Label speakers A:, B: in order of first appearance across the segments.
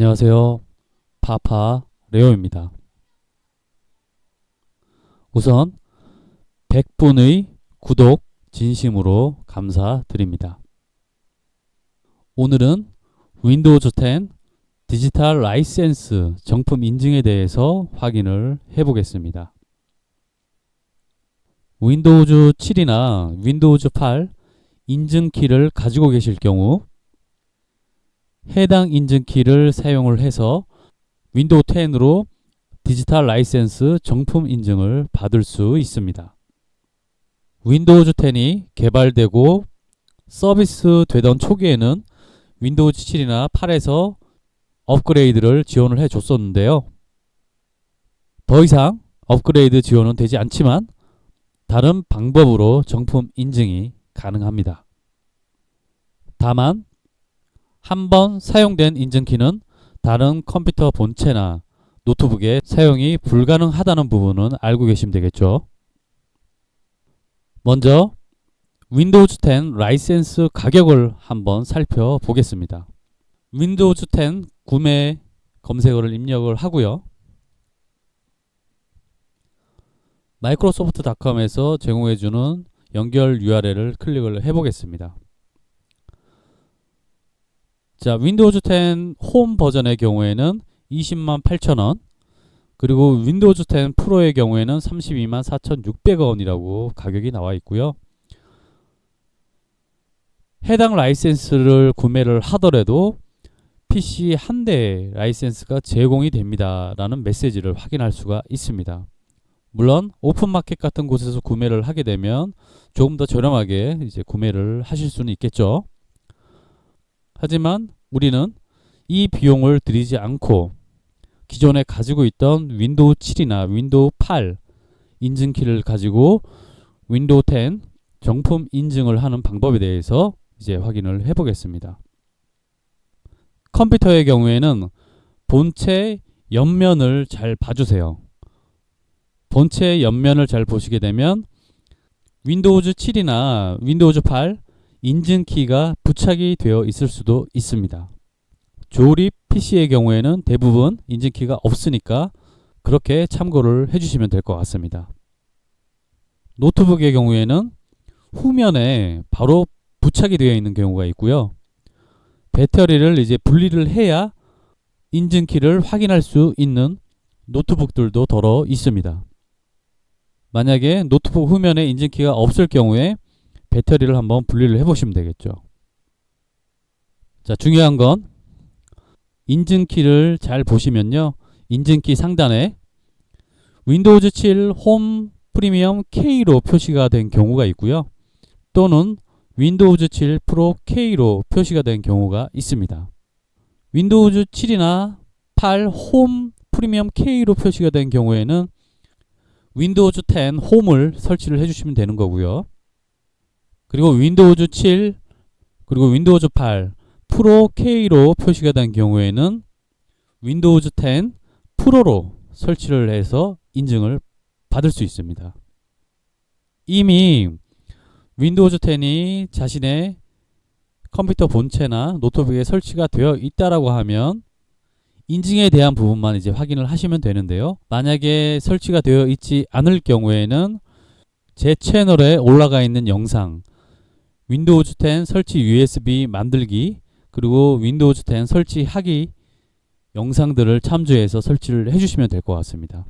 A: 안녕하세요. 파파 레오입니다. 우선 100분의 구독 진심으로 감사드립니다. 오늘은 Windows 10 디지털 라이센스 정품 인증에 대해서 확인을 해 보겠습니다. Windows 7이나 Windows 8 인증키를 가지고 계실 경우 해당 인증키를 사용을 해서 Window 10으로 디지털 라이센스 정품 인증을 받을 수 있습니다. Windows 10이 개발되고 서비스 되던 초기에는 Windows 7이나 8에서 업그레이드를 지원을 해 줬었는데요. 더 이상 업그레이드 지원은 되지 않지만 다른 방법으로 정품 인증이 가능합니다. 다만 한 번 사용된 인증키는 다른 컴퓨터 본체나 노트북에 사용이 불가능하다는 부분은 알고 계시면 되겠죠. 먼저 Windows 10 라이센스 가격을 한번 살펴보겠습니다. Windows 10 구매 검색어를 입력을 하고요. Microsoft.com에서 제공해주는 연결 URL을 클릭을 해보겠습니다. 자, Windows 10 홈 버전의 경우에는 20만 8천원 그리고 Windows 10 Pro의 경우에는 32만 4,600원이라고 가격이 나와 있고요. 해당 라이센스를 구매를 하더라도 PC 한대 라이센스가 제공이 됩니다. 라는 메시지를 확인할 수가 있습니다. 물론 오픈마켓 같은 곳에서 구매를 하게 되면 조금 더 저렴하게 이제 구매를 하실 수는 있겠죠. 하지만 우리는 이 비용을 들이지 않고 기존에 가지고 있던 Window 7이나 Window 8 인증키를 가지고 Window 10 정품 인증을 하는 방법에 대해서 이제 확인을 해 보겠습니다. 컴퓨터의 경우에는 본체 옆면을 잘 봐주세요. 본체 옆면을 잘 보시게 되면 Windows 7이나 Windows 8 인증키가 부착이 되어 있을 수도 있습니다. 조립 PC의 경우에는 대부분 인증키가 없으니까 그렇게 참고를 해주시면 될 것 같습니다. 노트북의 경우에는 후면에 바로 부착이 되어 있는 경우가 있고요. 배터리를 이제 분리를 해야 인증키를 확인할 수 있는 노트북들도 더러 있습니다. 만약에 노트북 후면에 인증키가 없을 경우에 배터리를 한번 분리를 해 보시면 되겠죠. 자, 중요한 건 인증키를 잘 보시면요. 인증키 상단에 Windows 7 Home Premium K로 표시가 된 경우가 있고요. 또는 윈도우즈 7 프로 K로 표시가 된 경우가 있습니다. 윈도우즈 7이나 8 홈 프리미엄 K로 표시가 된 경우에는 윈도우즈 10 홈을 설치를 해주시면 되는 거고요. 그리고 윈도우즈 7 그리고 윈도우즈 8 프로 K로 표시가 된 경우에는 윈도우즈 10 프로로 설치를 해서 인증을 받을 수 있습니다. 이미 윈도우즈 10이 자신의 컴퓨터 본체나 노트북에 설치가 되어 있다라고 하면 인증에 대한 부분만 이제 확인을 하시면 되는데요. 만약에 설치가 되어 있지 않을 경우에는 제 채널에 올라가 있는 영상 윈도우즈 10 설치 USB 만들기 그리고 윈도우즈 10 설치하기 영상들을 참조해서 설치를 해주시면 될 것 같습니다.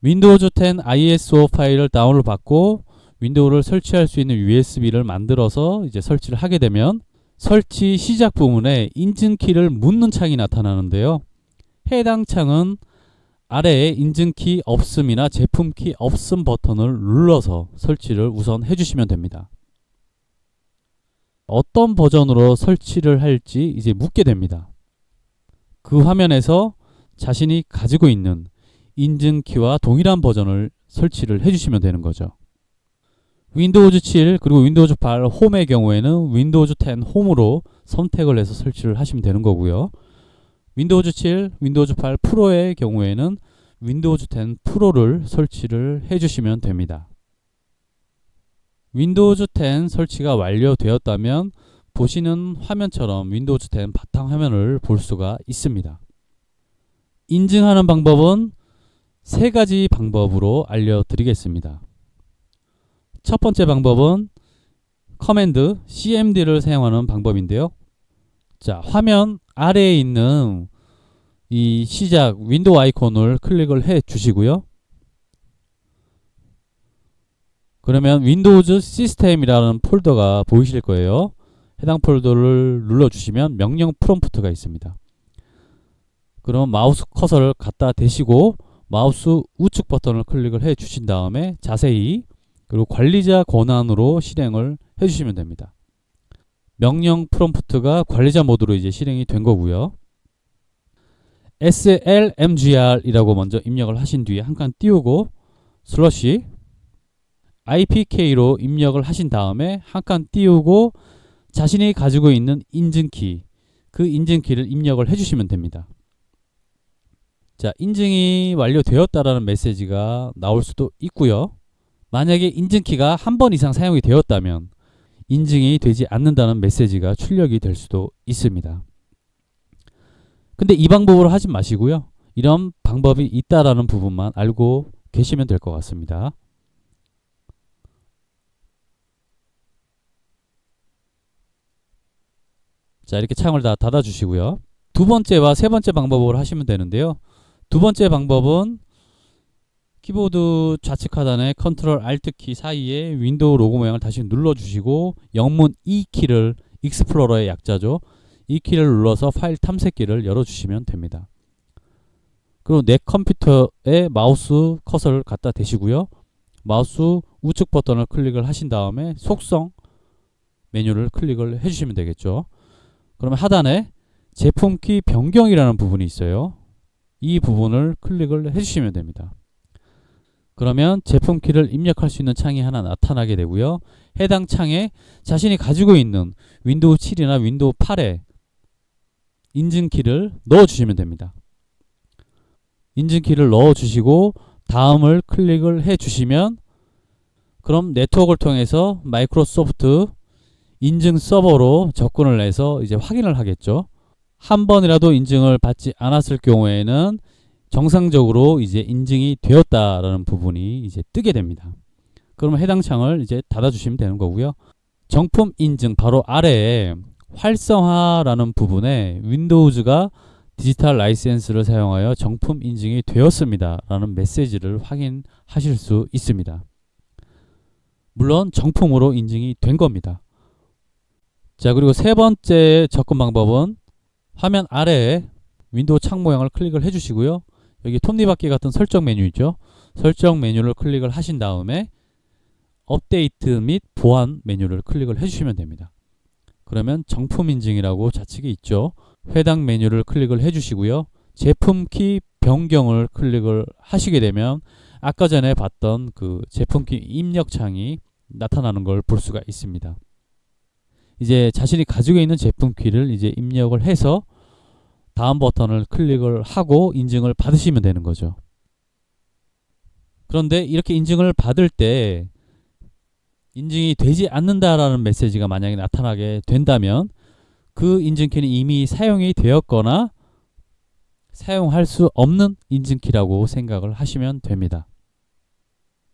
A: 윈도우즈 10 ISO 파일을 다운을 받고 윈도우를 설치할 수 있는 USB를 만들어서 이제 설치를 하게 되면 설치 시작 부분에 인증키를 묻는 창이 나타나는데요. 해당 창은 아래에 인증키 없음이나 제품키 없음 버튼을 눌러서 설치를 우선 해주시면 됩니다. 어떤 버전으로 설치를 할지 이제 묻게 됩니다. 그 화면에서 자신이 가지고 있는 인증키와 동일한 버전을 설치를 해주시면 되는 거죠. 윈도우즈 7 그리고 윈도우즈 8 홈의 경우에는 윈도우즈 10 홈으로 선택을 해서 설치를 하시면 되는 거고요. 윈도우즈 7, 윈도우즈 8 프로의 경우에는 윈도우즈 10 프로를 설치를 해주시면 됩니다. 윈도우즈 10 설치가 완료되었다면 보시는 화면처럼 윈도우즈 10 바탕화면을 볼 수가 있습니다. 인증하는 방법은 세 가지 방법으로 알려드리겠습니다. 첫 번째 방법은 command cmd를 사용하는 방법인데요. 자, 화면 아래에 있는 이 시작 윈도우 아이콘을 클릭을 해 주시고요. 그러면 윈도우즈 시스템이라는 폴더가 보이실 거예요. 해당 폴더를 눌러 주시면 명령 프롬프트가 있습니다. 그럼 마우스 커서를 갖다 대시고 마우스 우측 버튼을 클릭을 해 주신 다음에 자세히 그리고 관리자 권한으로 실행을 해 주시면 됩니다. 명령 프롬프트가 관리자 모드로 이제 실행이 된 거고요. slmgr이라고 먼저 입력을 하신 뒤에 한 칸 띄우고 슬러시 IPK로 입력을 하신 다음에 한 칸 띄우고 자신이 가지고 있는 인증키 그 인증키를 입력을 해주시면 됩니다. 자 인증이 완료되었다라는 메시지가 나올 수도 있고요. 만약에 인증키가 한 번 이상 사용이 되었다면 인증이 되지 않는다는 메시지가 출력이 될 수도 있습니다. 근데 이 방법으로 하지 마시고요. 이런 방법이 있다라는 부분만 알고 계시면 될 것 같습니다. 자 이렇게 창을 다 닫아 주시고요. 두 번째와 세 번째 방법으로 하시면 되는데요. 두 번째 방법은 키보드 좌측 하단에 컨트롤 Alt 키 사이에 윈도우 로고 모양을 다시 눌러 주시고 영문 E 키를 Explorer의 약자죠. 이 키를 눌러서 파일 탐색기를 열어 주시면 됩니다. 그리고 내 컴퓨터에 마우스 커서를 갖다 대시고요. 마우스 우측 버튼을 클릭을 하신 다음에 속성 메뉴를 클릭을 해주시면 되겠죠 그러면 하단에 제품키 변경이라는 부분이 있어요. 이 부분을 클릭을 해주시면 됩니다. 그러면 제품키를 입력할 수 있는 창이 하나 나타나게 되고요. 해당 창에 자신이 가지고 있는 윈도우 7이나 윈도우 8에 인증키를 넣어주시면 됩니다. 인증키를 넣어주시고 다음을 클릭을 해주시면 그럼 네트워크를 통해서 마이크로소프트 인증 서버로 접근을 해서 이제 확인을 하겠죠. 한 번이라도 인증을 받지 않았을 경우에는 정상적으로 이제 인증이 되었다라는 부분이 이제 뜨게 됩니다. 그러면 해당 창을 이제 닫아 주시면 되는 거고요. 정품 인증 바로 아래에 활성화라는 부분에 윈도우즈가 디지털 라이센스를 사용하여 정품 인증이 되었습니다. 라는 메시지를 확인하실 수 있습니다. 물론 정품으로 인증이 된 겁니다. 자 그리고 세 번째 접근 방법은 화면 아래에 윈도우 창 모양을 클릭을 해주시고요. 여기 톱니바퀴 같은 설정 메뉴 있죠. 설정 메뉴를 클릭을 하신 다음에 업데이트 및 보안 메뉴를 클릭을 해주시면 됩니다. 그러면 정품 인증이라고 좌측에 있죠. 해당 메뉴를 클릭을 해주시고요. 제품 키 변경을 클릭을 하시게 되면 아까 전에 봤던 그 제품 키 입력 창이 나타나는 걸 볼 수가 있습니다. 이제 자신이 가지고 있는 제품 키를 이제 입력을 해서 다음 버튼을 클릭을 하고 인증을 받으시면 되는 거죠. 그런데 이렇게 인증을 받을 때 인증이 되지 않는다라는 메시지가 만약에 나타나게 된다면 그 인증키는 이미 사용이 되었거나 사용할 수 없는 인증키라고 생각을 하시면 됩니다.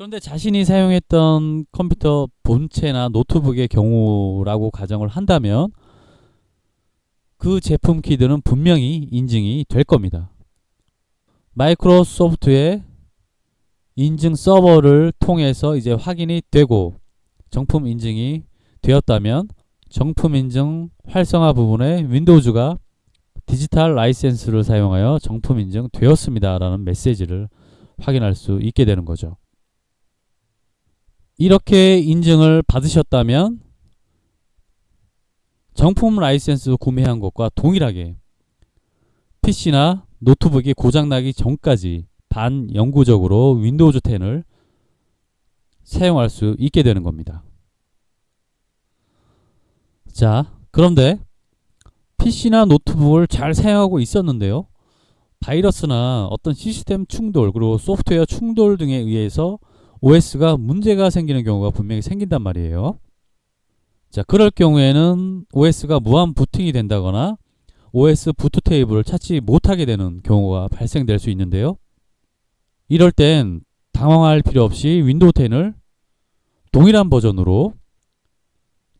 A: 그런데 자신이 사용했던 컴퓨터 본체나 노트북의 경우라고 가정을 한다면 그 제품 키들은 분명히 인증이 될 겁니다. 마이크로소프트의 인증 서버를 통해서 이제 확인이 되고 정품 인증이 되었다면 정품 인증 활성화 부분에 윈도우즈가 디지털 라이센스를 사용하여 정품 인증 되었습니다 라는 메시지를 확인할 수 있게 되는 거죠. 이렇게 인증을 받으셨다면 정품 라이센스 구매한 것과 동일하게 PC나 노트북이 고장나기 전까지 반영구적으로 윈도우즈 10을 사용할 수 있게 되는 겁니다. 자, 그런데 PC나 노트북을 잘 사용하고 있었는데요. 바이러스나 어떤 시스템 충돌 그리고 소프트웨어 충돌 등에 의해서 OS가 문제가 생기는 경우가 분명히 생긴단 말이에요. 자, 그럴 경우에는 OS가 무한 부팅이 된다거나 OS 부트 테이블을 찾지 못하게 되는 경우가 발생될 수 있는데요. 이럴 땐 당황할 필요 없이 윈도우 10을 동일한 버전으로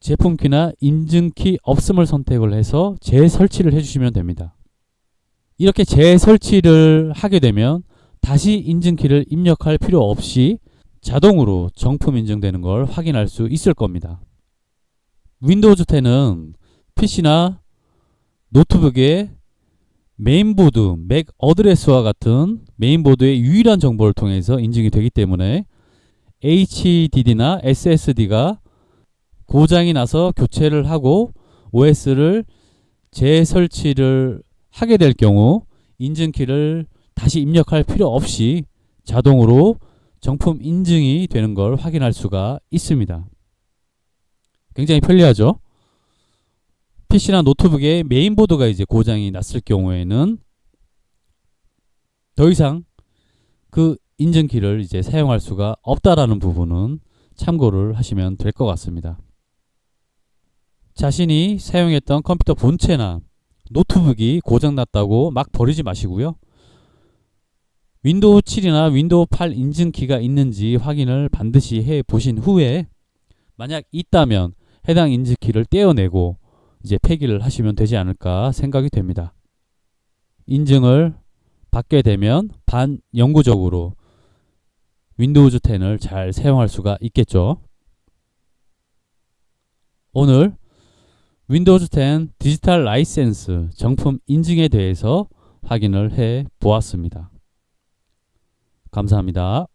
A: 제품키나 인증키 없음을 선택을 해서 재설치를 해주시면 됩니다. 이렇게 재설치를 하게 되면 다시 인증키를 입력할 필요 없이 자동으로 정품 인증되는 걸 확인할 수 있을 겁니다. 윈도우즈 10은 PC나 노트북의 메인보드, MAC address와 같은 메인보드의 유일한 정보를 통해서 인증이 되기 때문에 HDD나 SSD가 고장이 나서 교체를 하고 OS를 재설치를 하게 될 경우 인증키를 다시 입력할 필요 없이 자동으로 정품 인증이 되는 걸 확인할 수가 있습니다. 굉장히 편리하죠? PC나 노트북의 메인보드가 이제 고장이 났을 경우에는 더 이상 그 인증키를 이제 사용할 수가 없다라는 부분은 참고를 하시면 될 것 같습니다. 자신이 사용했던 컴퓨터 본체나 노트북이 고장났다고 막 버리지 마시고요. 윈도우 7이나 윈도우 8 인증키가 있는지 확인을 반드시 해 보신 후에 만약 있다면 해당 인증키를 떼어내고 이제 폐기를 하시면 되지 않을까 생각이 됩니다. 인증을 받게 되면 반영구적으로 윈도우즈 10을 잘 사용할 수가 있겠죠. 오늘 윈도우즈 10 디지털 라이센스 정품 인증에 대해서 확인을 해 보았습니다. 감사합니다.